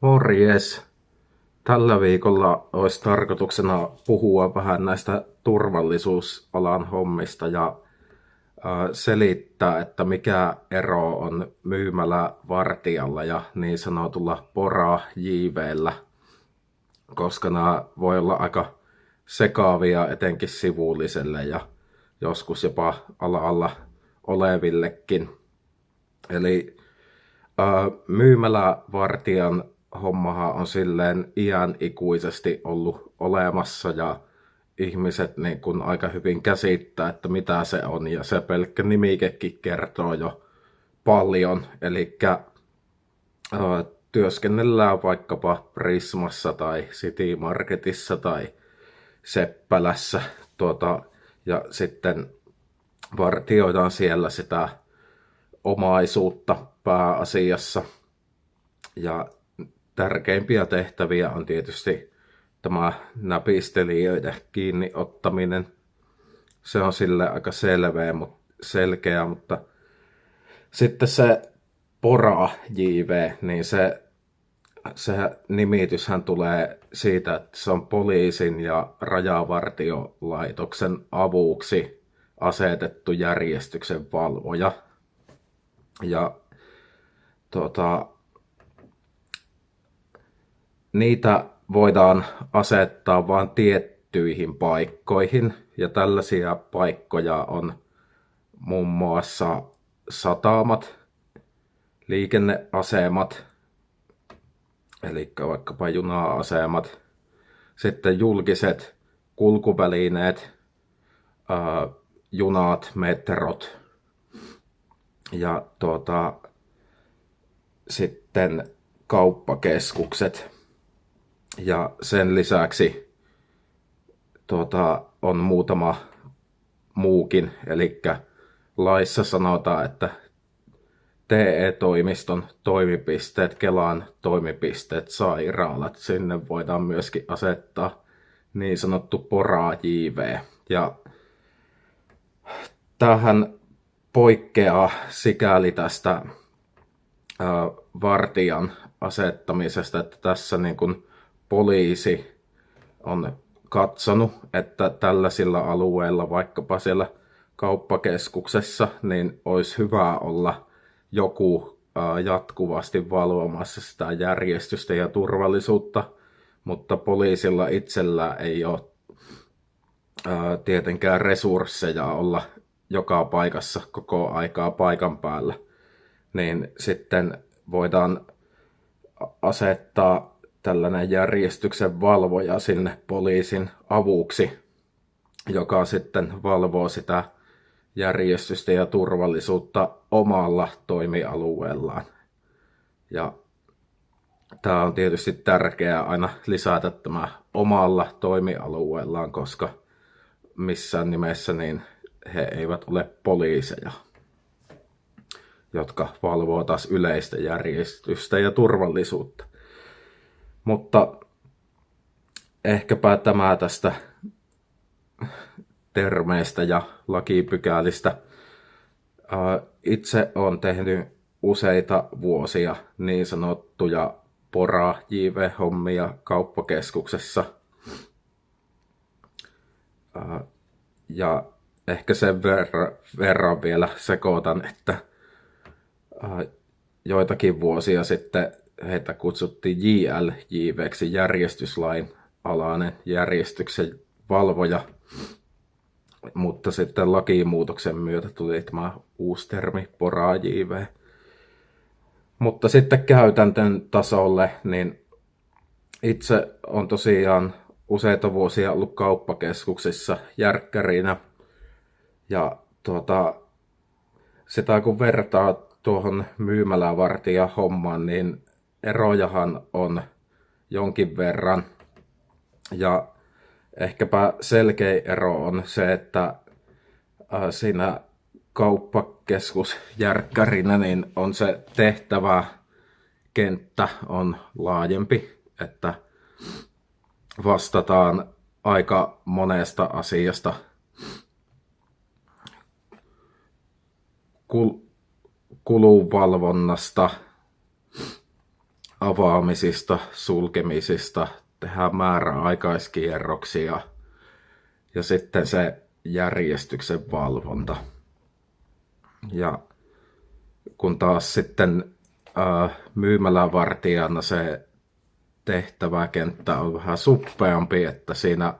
Morjes! Tällä viikolla olisi tarkoituksena puhua vähän näistä turvallisuusalan hommista ja selittää, että mikä ero on myymällä vartijalla ja niin sanotulla pora JVllä, koska nämä voi olla aika sekaavia etenkin sivulliselle ja joskus jopa ala-alla olevillekin. Eli myymälävartijan hommahan on silleen iän ikuisesti ollut olemassa ja ihmiset niin kun aika hyvin käsittää, että mitä se on ja se pelkkä nimikekin kertoo jo paljon. Eli työskennellään vaikkapa Prismassa tai City Marketissa tai Seppälässä tuota, ja sitten vartioidaan siellä sitä omaisuutta pääasiassa. Ja tärkeimpiä tehtäviä on tietysti tämä näpistelijöiden kiinni ottaminen. Se on sille aika selveä, selkeä, mutta sitten se pora JV, niin se, se nimityshän tulee siitä, että se on poliisin ja rajavartiolaitoksen avuksi asetettu järjestyksen valvoja. Ja tuota, niitä voidaan asettaa vain tiettyihin paikkoihin. Ja tällaisia paikkoja on muun muassa satamat, liikenneasemat, eli vaikkapa juna-asemat, sitten julkiset kulkuvälineet, junat, metrot ja tuota, sitten kauppakeskukset. Ja sen lisäksi tuota, on muutama muukin, eli laissa sanotaan, että TE-toimiston toimipisteet, Kelan toimipisteet, sairaalat, sinne voidaan myöskin asettaa niin sanottu pora JV. Ja tähän poikkeaa sikäli tästä vartijan asettamisesta, että tässä niin kuin poliisi on katsonut, että tällaisilla alueilla, vaikkapa siellä kauppakeskuksessa, niin olisi hyvä olla joku jatkuvasti valvomassa sitä järjestystä ja turvallisuutta, mutta poliisilla itsellä ei ole tietenkään resursseja olla joka paikassa koko aikaa paikan päällä, niin sitten voidaan asettaa tällainen järjestyksen valvoja sinne poliisin avuksi, joka sitten valvoo sitä järjestystä ja turvallisuutta omalla toimialueellaan. Ja tämä on tietysti tärkeää aina lisätä tämä omalla toimialueellaan, koska missään nimessä niin he eivät ole poliiseja, jotka valvoo taas yleistä järjestystä ja turvallisuutta. Mutta ehkäpä tämä tästä termeistä ja lakipykälistä. Itse olen tehnyt useita vuosia niin sanottuja pora JV-hommia kauppakeskuksessa. Ja ehkä sen verran, vielä sekoitan, että joitakin vuosia sitten heitä kutsuttiin JLJVksi, järjestyslain alainen järjestyksen valvoja. Mutta sitten lakimuutoksen myötä tuli tämä uusi termi, pora JV. Mutta sitten käytäntöön tasolle, niin itse on tosiaan useita vuosia ollut kauppakeskuksissa järkkärinä. Ja tuota, sitä kun vertaa tuohon myymälävartija hommaan, niin erojahan on jonkin verran. Ja ehkäpä selkeä ero on se, että äh, siinä kauppakeskusjärkkärinä niin on se tehtävä kenttä on laajempi, että vastataan aika monesta asiasta. Kul- kulunvalvonnasta, avaamisista, sulkemisista, tehdään määräaikaiskierroksia ja sitten se järjestyksen valvonta. Ja kun taas sitten myymälävartijana se tehtäväkenttä on vähän suppeampi, että siinä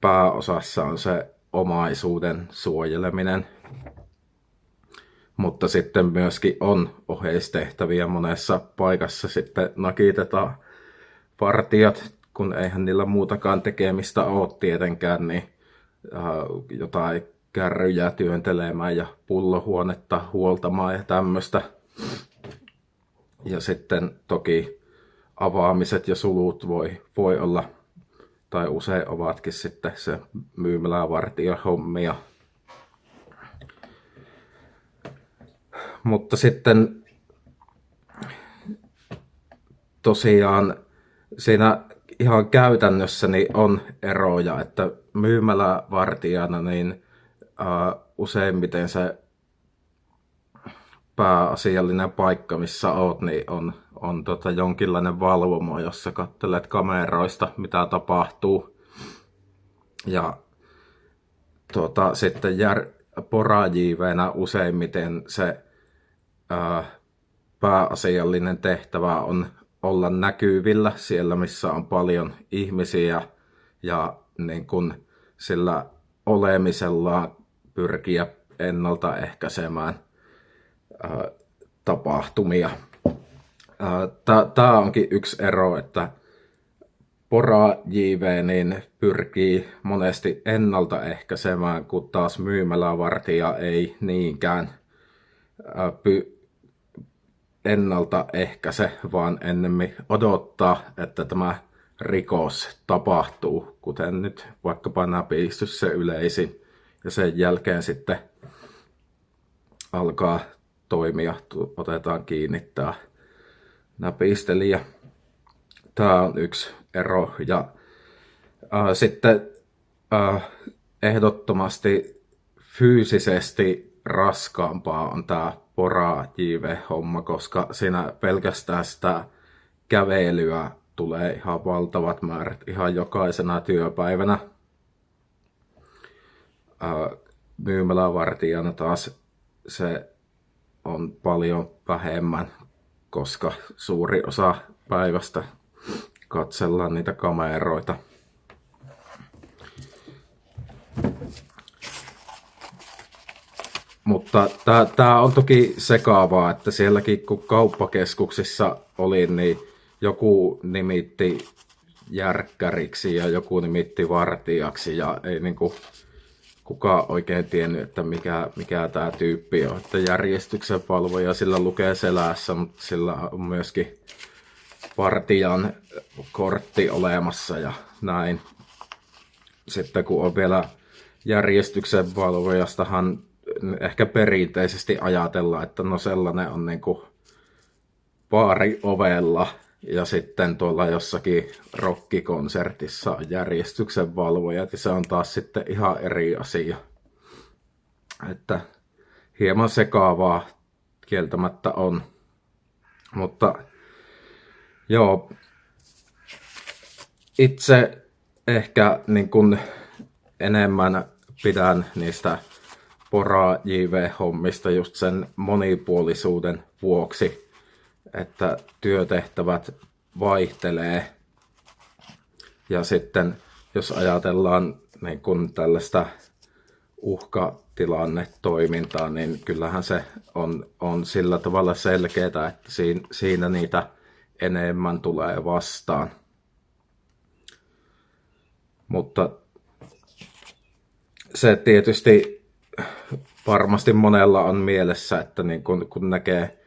pääosassa on se omaisuuden suojeleminen. Mutta sitten myöskin on oheistehtäviä monessa paikassa. Sitten nakitetaan partijat, kun eihän niillä muutakaan tekemistä ole tietenkään, niin äh, jotain kärryjä työntelemään ja pullohuonetta huoltamaan ja tämmöistä. Ja sitten toki avaamiset ja sulut voi, voi olla, tai usein ovatkin sitten se myymälävartija hommia. Mutta sitten tosiaan siinä ihan käytännössä niin on eroja, että myymälävartijana niin uh, useimmiten se pääasiallinen paikka, missä oot, niin on, on tota jonkinlainen valvomo, jossa katselet kameroista, mitä tapahtuu. Ja tota, sitten jär, porajiiveenä useimmiten se ää, pääasiallinen tehtävä on olla näkyvillä siellä, missä on paljon ihmisiä ja niin kun sillä olemisella pyrkiä ennaltaehkäisemään tapahtumia. Tämä onkin yksi ero, että pora JV niin pyrkii monesti ennaltaehkäisemään, kun taas myymälävartija ei niinkään py ennaltaehkäise, vaan ennemmin odottaa, että tämä rikos tapahtuu, kuten nyt vaikkapa näpistys se yleisin, ja sen jälkeen sitten alkaa toimia, otetaan kiinni tämä näpistelijä. Tämä on yksi ero. Ja äh, sitten äh, ehdottomasti fyysisesti raskaampaa on tämä pora JV-homma, koska siinä pelkästään sitä kävelyä tulee ihan valtavat määrät ihan jokaisena työpäivänä. Myymälävartijana taas se on paljon vähemmän, koska suuri osa päivästä katsellaan niitä kameroita. Mutta tämä on toki sekaavaa, että sielläkin kun kauppakeskuksissa oli, niin joku nimitti järkkäriksi ja joku nimitti vartijaksi ja ei niinku kukaan oikein tiennyt, että mikä, mikä tämä tyyppi on. Että järjestyksen valvoja sillä lukee selässä, mutta sillä on myöskin partijan kortti olemassa ja näin. Sitten kun on vielä järjestyksen valvojastahan ehkä perinteisesti ajatellaan, että no sellainen on niin kuin baari ovella ja sitten tuolla jossakin rockikonsertissa on järjestyksen valvojat ja se on taas sitten ihan eri asia. Että hieman sekaavaa kieltämättä on. Mutta joo, itse ehkä niin kuin enemmän pidän niistä pora JV-hommista just sen monipuolisuuden vuoksi että työtehtävät vaihtelee. Ja sitten jos ajatellaan niin kun tällaista uhkatilannetoimintaa, niin kyllähän se on, on sillä tavalla selkeää, että siinä, siinä niitä enemmän tulee vastaan. Mutta se tietysti varmasti monella on mielessä, että niin kun, kun näkee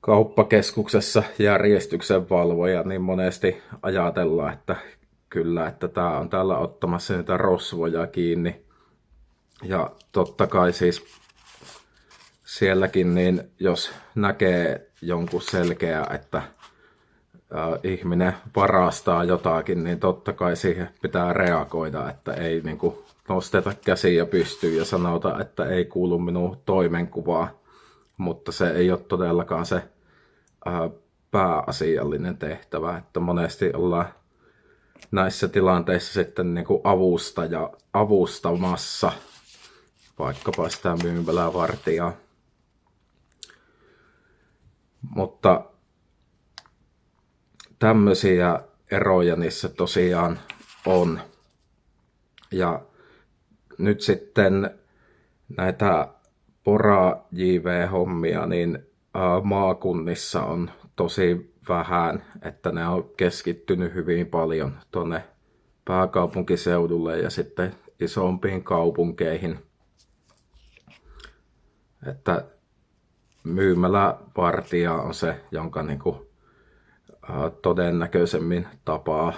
kauppakeskuksessa järjestyksen valvoja, niin monesti ajatellaan, että kyllä, että tämä on täällä ottamassa niitä rosvoja kiinni. Ja totta kai siis sielläkin, niin jos näkee jonkun selkeä, että ihminen varastaa jotakin, niin totta kai siihen pitää reagoida, että ei niin kuin, nosteta käsiä pystyyn ja sanota, että ei kuulu minun toimenkuvaa. Mutta se ei ole todellakaan se pääasiallinen tehtävä, että monesti ollaan näissä tilanteissa sitten niin kuin avustaja, avustamassa vaikkapa sitä myymälävartijaa. Mutta tämmöisiä eroja niissä tosiaan on. Ja nyt sitten näitä pora JV-hommia, niin maakunnissa on tosi vähän, että ne on keskittynyt hyvin paljon tuonne pääkaupunkiseudulle ja sitten isompiin kaupunkeihin. Että myymälävartija on se, jonka niin kuin, todennäköisemmin tapaa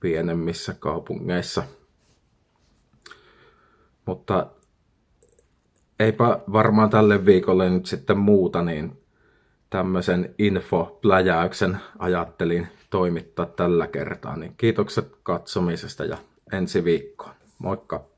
pienemmissä kaupungeissa. Mutta eipä varmaan tälle viikolle nyt sitten muuta, niin tämmöisen infopläjäyksen ajattelin toimittaa tällä kertaa. Niin kiitokset katsomisesta ja ensi viikkoon. Moikka!